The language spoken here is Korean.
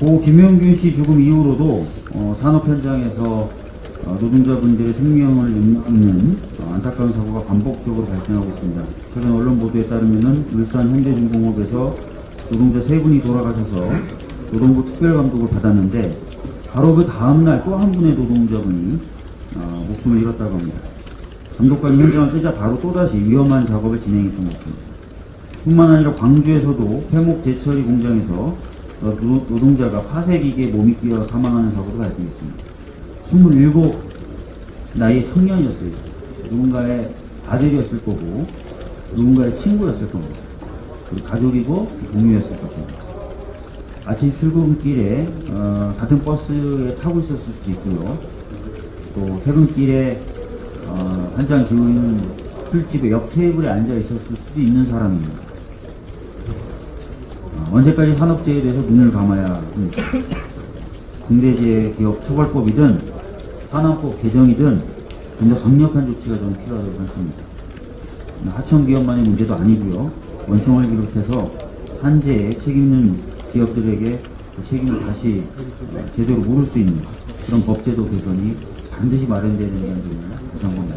고 김용균 씨 죽음 이후로도 어, 산업 현장에서 어, 노동자분들의 생명을 잇는 어, 안타까운 사고가 반복적으로 발생하고 있습니다. 최근 언론 보도에 따르면은 울산 현대중공업에서 노동자 세 분이 돌아가셔서 노동부 특별감독을 받았는데 바로 그 다음날 또 한 분의 노동자분이 어, 목숨을 잃었다고 합니다. 감독관이 현장을 뜨자 바로 또다시 위험한 작업을 진행했던 것 같습니다. 뿐만 아니라 광주에서도 회목 제처리 공장에서 어, 노- 노동자가 파쇄기계에 몸이 끼어 사망하는 사고도 발생했습니다. 27 나이의 청년이었어요. 누군가의 아들이었을 거고 누군가의 친구였을 겁니다. 그리고 가족이고 동료였을 겁니다. 아침 출근길에 어, 같은 버스에 타고 있었을 수도 있고요. 또 퇴근길에 어, 한잔 기울이는 술집의 옆 테이블에 앉아 있었을 수도 있는 사람입니다. 어, 언제까지 산업재해에 대해서 눈을 감아야 합니까? 중대재해 기업 처벌법이든 산업법 개정이든 좀 더 강력한 조치가 저는 필요하다고 생각합니다. 하청 기업만의 문제도 아니고요. 원청을 비롯해서 산재에 책임 있는 기업들에게 그 책임을 다시 어, 제대로 물을 수 있는 그런 법제도 개선이 반드시 마련되어야 된다는 점을 다시 한번